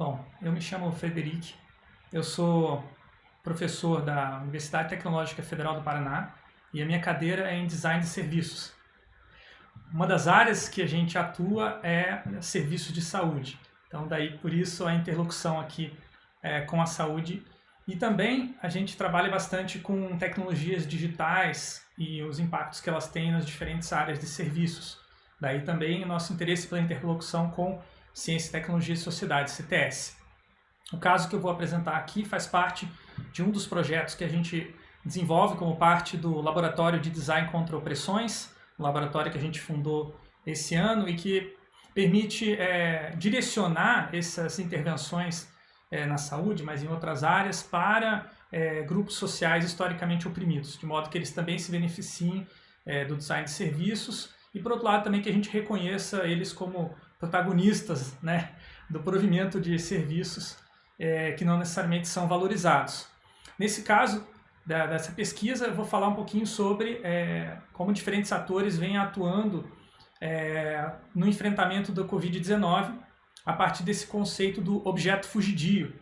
Bom, eu me chamo Frederic, eu sou professor da Universidade Tecnológica Federal do Paraná e a minha cadeira é em Design de Serviços. Uma das áreas que a gente atua é serviço de saúde, então daí por isso a interlocução aqui é, com a saúde e também a gente trabalha bastante com tecnologias digitais e os impactos que elas têm nas diferentes áreas de serviços. Daí também o nosso interesse pela interlocução com Ciência, Tecnologia e Sociedade, CTS. O caso que eu vou apresentar aqui faz parte de um dos projetos que a gente desenvolve como parte do Laboratório de Design contra Opressões, um laboratório que a gente fundou esse ano e que permite é, direcionar essas intervenções é, na saúde, mas em outras áreas, para é, grupos sociais historicamente oprimidos, de modo que eles também se beneficiem é, do design de serviços e, por outro lado, também que a gente reconheça eles como protagonistas né, do provimento de serviços é, que não necessariamente são valorizados. Nesse caso da, dessa pesquisa, eu vou falar um pouquinho sobre é, como diferentes atores vêm atuando é, no enfrentamento do Covid-19 a partir desse conceito do objeto fugidio,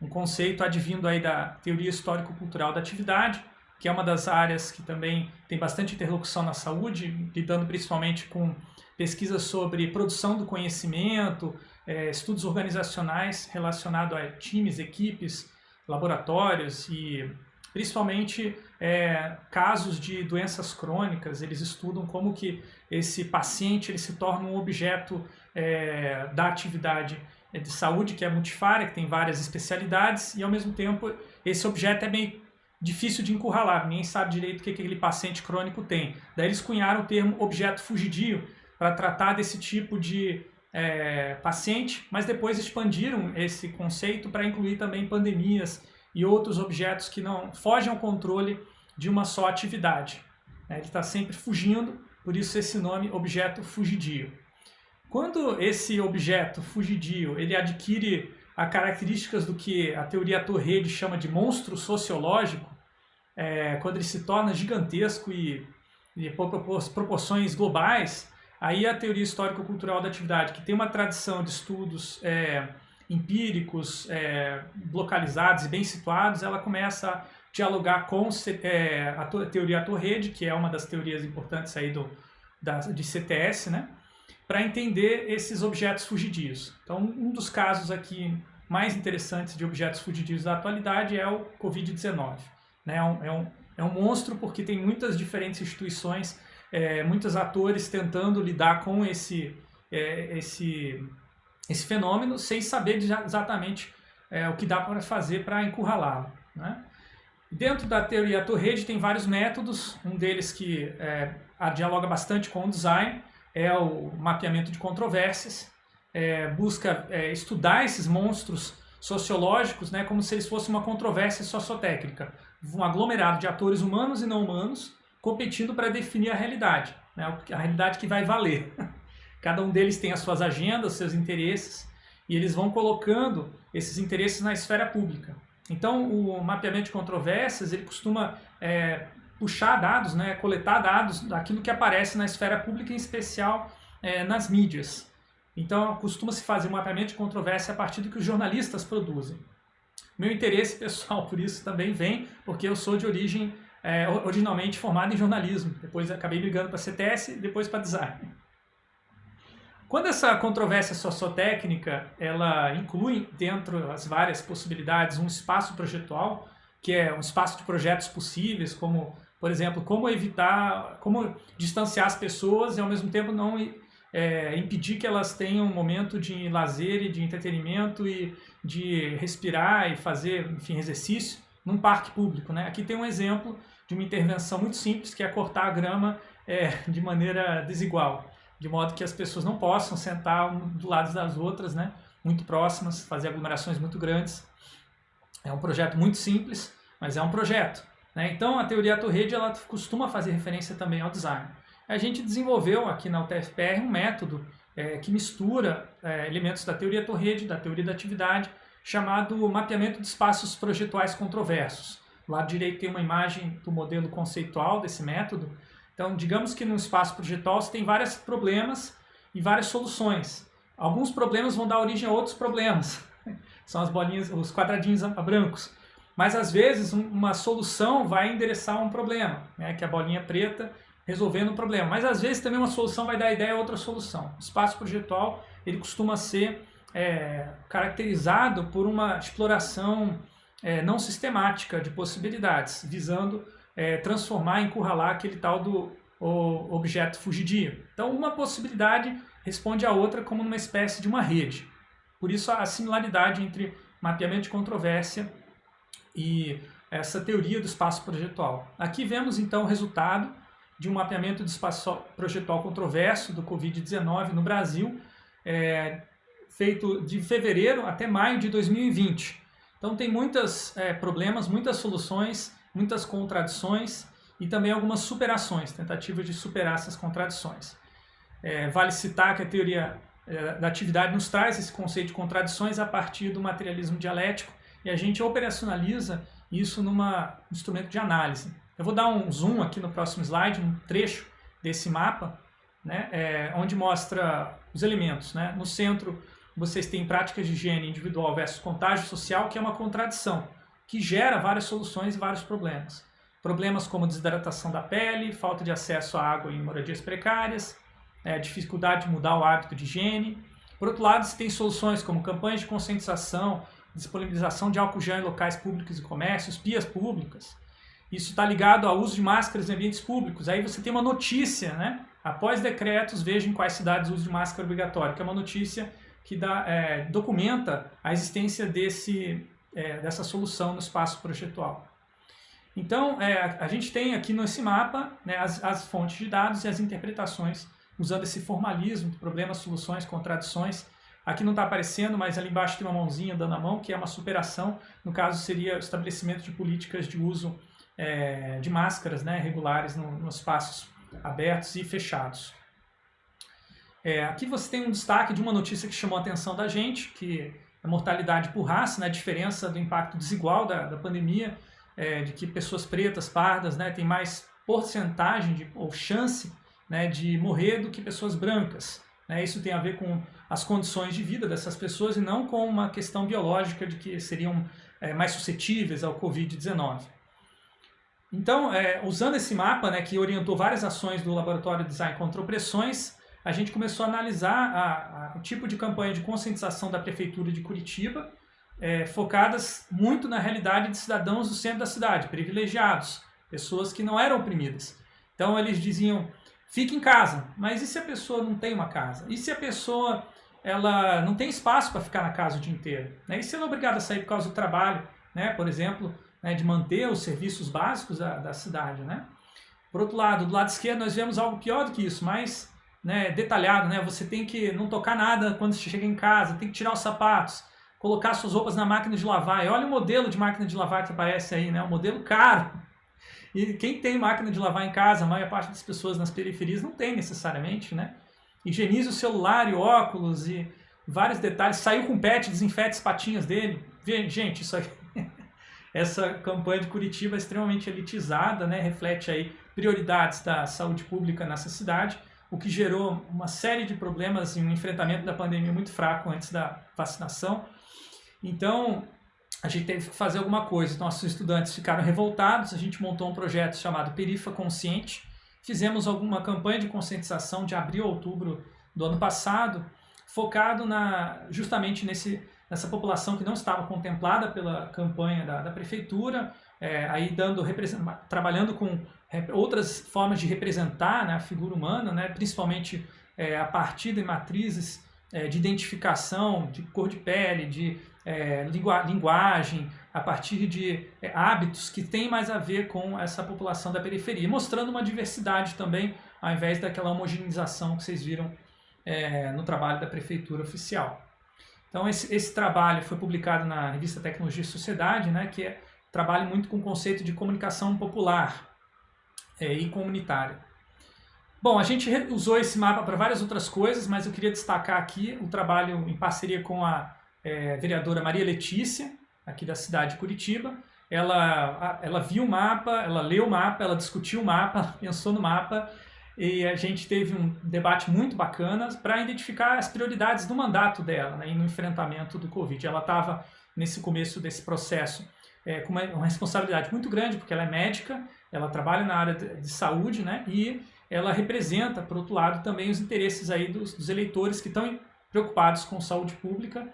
um conceito advindo aí da teoria histórico-cultural da atividade, que é uma das áreas que também tem bastante interlocução na saúde, lidando principalmente com pesquisas sobre produção do conhecimento, é, estudos organizacionais relacionados a times, equipes, laboratórios e principalmente é, casos de doenças crônicas, eles estudam como que esse paciente ele se torna um objeto é, da atividade de saúde, que é multifária, que tem várias especialidades, e ao mesmo tempo esse objeto é meio difícil de encurralar, ninguém sabe direito o que aquele paciente crônico tem. Daí eles cunharam o termo objeto fugidio, para tratar desse tipo de é, paciente, mas depois expandiram esse conceito para incluir também pandemias e outros objetos que não fogem ao controle de uma só atividade. É, ele está sempre fugindo, por isso esse nome objeto fugidio. Quando esse objeto fugidio ele adquire as características do que a teoria Torrede chama de monstro sociológico, é, quando ele se torna gigantesco e, e por proporções globais, Aí a teoria histórico-cultural da atividade, que tem uma tradição de estudos é, empíricos, é, localizados e bem situados, ela começa a dialogar com é, a teoria Torrede, que é uma das teorias importantes aí do, da, de CTS, né? para entender esses objetos fugidios. Então, um dos casos aqui mais interessantes de objetos fugidios da atualidade é o Covid-19. Né? É, um, é, um, é um monstro porque tem muitas diferentes instituições é, muitos atores tentando lidar com esse, é, esse, esse fenômeno sem saber exatamente é, o que dá para fazer para encurralá-lo. Né? Dentro da teoria Torrede tem vários métodos, um deles que é, dialoga bastante com o design é o mapeamento de controvérsias, é, busca é, estudar esses monstros sociológicos né, como se eles fossem uma controvérsia sociotécnica, um aglomerado de atores humanos e não humanos competindo para definir a realidade, né? a realidade que vai valer. Cada um deles tem as suas agendas, seus interesses, e eles vão colocando esses interesses na esfera pública. Então, o mapeamento de controvérsias, ele costuma é, puxar dados, né, coletar dados daquilo que aparece na esfera pública, em especial é, nas mídias. Então, costuma-se fazer um mapeamento de controvérsia a partir do que os jornalistas produzem. Meu interesse pessoal por isso também vem porque eu sou de origem é, originalmente formado em jornalismo, depois acabei migrando para CTS depois para design. Quando essa controvérsia sociotécnica, ela inclui dentro as várias possibilidades um espaço projetual, que é um espaço de projetos possíveis, como, por exemplo, como evitar, como distanciar as pessoas e ao mesmo tempo não é, impedir que elas tenham um momento de lazer e de entretenimento e de respirar e fazer, enfim, exercício num parque público. Né? Aqui tem um exemplo de uma intervenção muito simples, que é cortar a grama é, de maneira desigual, de modo que as pessoas não possam sentar um do lado das outras, né? muito próximas, fazer aglomerações muito grandes. É um projeto muito simples, mas é um projeto. Né? Então, a teoria Torrede ela costuma fazer referência também ao design. A gente desenvolveu aqui na UTFPR um método é, que mistura é, elementos da teoria Torrede, da teoria da atividade, chamado mapeamento de espaços projetuais controversos. Do lado direito tem uma imagem do modelo conceitual desse método. Então, digamos que no espaço projetual você tem vários problemas e várias soluções. Alguns problemas vão dar origem a outros problemas. São as bolinhas, os quadradinhos brancos. Mas às vezes uma solução vai endereçar um problema, né, que é a bolinha preta resolvendo um problema. Mas às vezes também uma solução vai dar ideia a outra solução. O espaço projetual ele costuma ser é, caracterizado por uma exploração é, não sistemática de possibilidades, visando é, transformar, encurralar aquele tal do objeto fugidio. Então uma possibilidade responde à outra como numa espécie de uma rede. Por isso a similaridade entre mapeamento de controvérsia e essa teoria do espaço projetual. Aqui vemos então o resultado de um mapeamento do espaço projetual controverso do Covid-19 no Brasil, é, feito de fevereiro até maio de 2020. Então tem muitos é, problemas, muitas soluções, muitas contradições e também algumas superações, tentativas de superar essas contradições. É, vale citar que a teoria é, da atividade nos traz esse conceito de contradições a partir do materialismo dialético e a gente operacionaliza isso num instrumento de análise. Eu vou dar um zoom aqui no próximo slide, um trecho desse mapa, né, é, onde mostra os elementos. Né? No centro, vocês têm práticas de higiene individual versus contágio social, que é uma contradição, que gera várias soluções e vários problemas. Problemas como desidratação da pele, falta de acesso à água em moradias precárias, é, dificuldade de mudar o hábito de higiene. Por outro lado, você tem soluções como campanhas de conscientização, disponibilização de álcool gel em locais públicos e comércios, pias públicas. Isso está ligado ao uso de máscaras em ambientes públicos. Aí você tem uma notícia, né? Após decretos, veja em quais cidades o uso de máscara é obrigatório, que é uma notícia que dá, é, documenta a existência desse, é, dessa solução no espaço projetual. Então, é, a gente tem aqui nesse mapa né, as, as fontes de dados e as interpretações, usando esse formalismo, problemas, soluções, contradições, Aqui não está aparecendo, mas ali embaixo tem uma mãozinha dando a mão, que é uma superação. No caso, seria o estabelecimento de políticas de uso é, de máscaras né, regulares no, nos espaços abertos e fechados. É, aqui você tem um destaque de uma notícia que chamou a atenção da gente, que é a mortalidade por raça, né, a diferença do impacto desigual da, da pandemia, é, de que pessoas pretas, pardas, né, têm mais porcentagem de, ou chance né, de morrer do que pessoas brancas. Né? Isso tem a ver com as condições de vida dessas pessoas e não com uma questão biológica de que seriam é, mais suscetíveis ao Covid-19. Então, é, usando esse mapa, né, que orientou várias ações do Laboratório de Design contra Opressões, a gente começou a analisar a, a, o tipo de campanha de conscientização da Prefeitura de Curitiba, é, focadas muito na realidade de cidadãos do centro da cidade, privilegiados, pessoas que não eram oprimidas. Então, eles diziam, fique em casa, mas e se a pessoa não tem uma casa? E se a pessoa ela não tem espaço para ficar na casa o dia inteiro. Né? E se ela é obrigada a sair por causa do trabalho, né? por exemplo, né? de manter os serviços básicos da, da, cidade. Né? Por outro lado, do lado esquerdo nós vemos algo pior do que isso, mais né, detalhado. Né? Você tem que não tocar nada quando você chega em casa, tem que tirar os sapatos, colocar suas roupas na máquina de lavar. E olha o modelo de máquina de lavar que aparece aí, né? um modelo caro. E quem tem máquina de lavar em casa, a maior parte das pessoas nas periferias não tem necessariamente, né? higienize o celular e óculos e vários detalhes. Saiu com pet, desinfete as patinhas dele. Gente, isso aí, essa campanha de Curitiba é extremamente elitizada, né? reflete aí prioridades da saúde pública nessa cidade, o que gerou uma série de problemas e um enfrentamento da pandemia muito fraco antes da vacinação. Então, a gente teve que fazer alguma coisa. Nossos estudantes ficaram revoltados, a gente montou um projeto chamado Perifa Consciente, Fizemos alguma campanha de conscientização de abril a outubro do ano passado, focado na, justamente nesse, nessa população que não estava contemplada pela campanha da, da prefeitura, é, aí dando, trabalhando com outras formas de representar né, a figura humana, né, principalmente é, a partir de matrizes é, de identificação, de cor de pele, de é, linguagem, a partir de é, hábitos que têm mais a ver com essa população da periferia, mostrando uma diversidade também, ao invés daquela homogeneização que vocês viram é, no trabalho da prefeitura oficial. Então esse, esse, trabalho foi publicado na revista Tecnologia e Sociedade, né, que é, trabalha muito com o conceito de comunicação popular é, e comunitária. Bom, a gente usou esse mapa para várias outras coisas, mas eu queria destacar aqui o trabalho em parceria com a é, vereadora Maria Letícia, aqui da cidade de Curitiba. Ela, ela viu o mapa, ela leu o mapa, ela discutiu o mapa, pensou no mapa e a gente teve um debate muito bacana para identificar as prioridades do mandato dela né, no enfrentamento do Covid. Ela estava nesse começo desse processo é, com uma, uma, responsabilidade muito grande, porque ela é médica, ela trabalha na área de, de, saúde, né, e ela representa, por outro lado, também os interesses aí dos, dos eleitores que estão preocupados com saúde pública.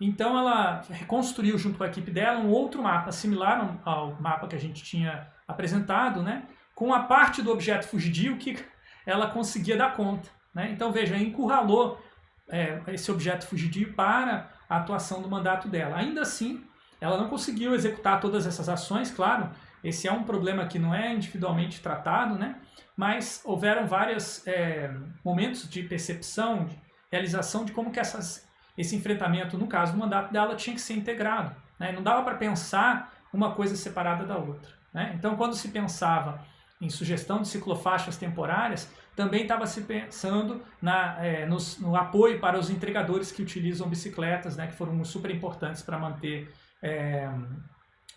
Então ela reconstruiu junto com a equipe dela um outro mapa, similar ao mapa que a gente tinha apresentado, né, com a parte do objeto fugidio que ela conseguia dar conta. Né? Então veja, encurralou é, esse objeto fugidio para a atuação do mandato dela. Ainda assim, ela não conseguiu executar todas essas ações, claro, esse é um problema que não é individualmente tratado, né? mas houveram vários é, momentos de percepção, de realização de como que essas, esse enfrentamento, no caso do mandato dela, tinha que ser integrado. Né? Não dava para pensar uma coisa separada da outra. Né? Então, quando se pensava em sugestão de ciclofaixas temporárias, também estava se pensando na, é, nos, no apoio para os entregadores que utilizam bicicletas, né, que foram super importantes para manter é,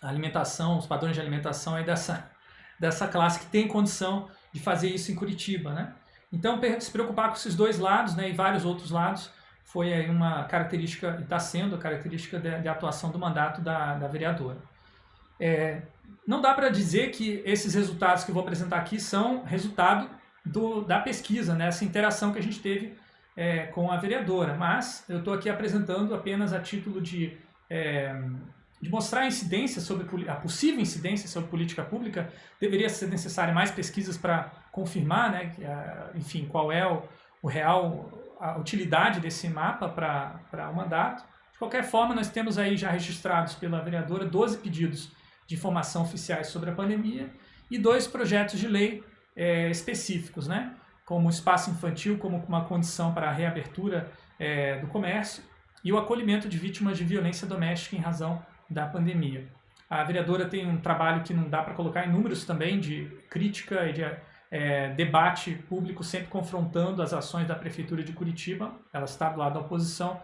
a alimentação, os padrões de alimentação aí dessa, dessa classe que tem condição de fazer isso em Curitiba. Né? Então, se preocupar com esses dois lados né, e vários outros lados foi aí uma característica, e está sendo a característica de, de, atuação do mandato da, da vereadora. É, não dá para dizer que esses resultados que eu vou apresentar aqui são resultado do, da pesquisa, né? essa interação que a gente teve é, com a vereadora, mas eu estou aqui apresentando apenas a título de, é, de mostrar a incidência sobre a possível incidência sobre política pública. Deveria ser necessário mais pesquisas para confirmar, né, que, enfim, qual é o, o real a utilidade desse mapa para o mandato. De qualquer forma, nós temos aí já registrados pela vereadora 12 pedidos de informação oficiais sobre a pandemia e dois projetos de lei é, específicos, né? como o espaço infantil como uma condição para a reabertura é, do comércio e o acolhimento de vítimas de violência doméstica em razão da pandemia. A vereadora tem um trabalho que não dá para colocar em números também de crítica e de é, debate público, sempre confrontando as ações da Prefeitura de Curitiba. Ela está do lado da oposição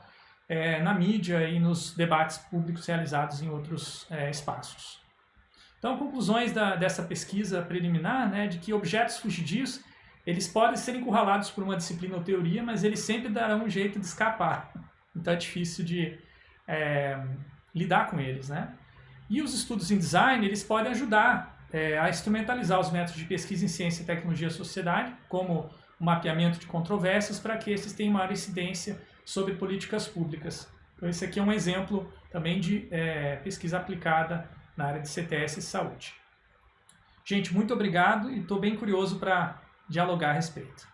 é, na mídia e nos debates públicos realizados em outros é, espaços. Então, conclusões da, dessa pesquisa preliminar, né, de que objetos fugidios, eles podem ser encurralados por uma disciplina ou teoria, mas eles sempre darão um jeito de escapar. Então é difícil de é, lidar com eles, né? E os estudos em design, eles podem ajudar é, a instrumentalizar os métodos de pesquisa em ciência, tecnologia e sociedade, como o mapeamento de controvérsias, para que esses tenham maior incidência sobre políticas públicas. Então esse aqui é um exemplo também de é, pesquisa aplicada na área de CTS e saúde. Gente, muito obrigado e estou bem curioso para dialogar a respeito.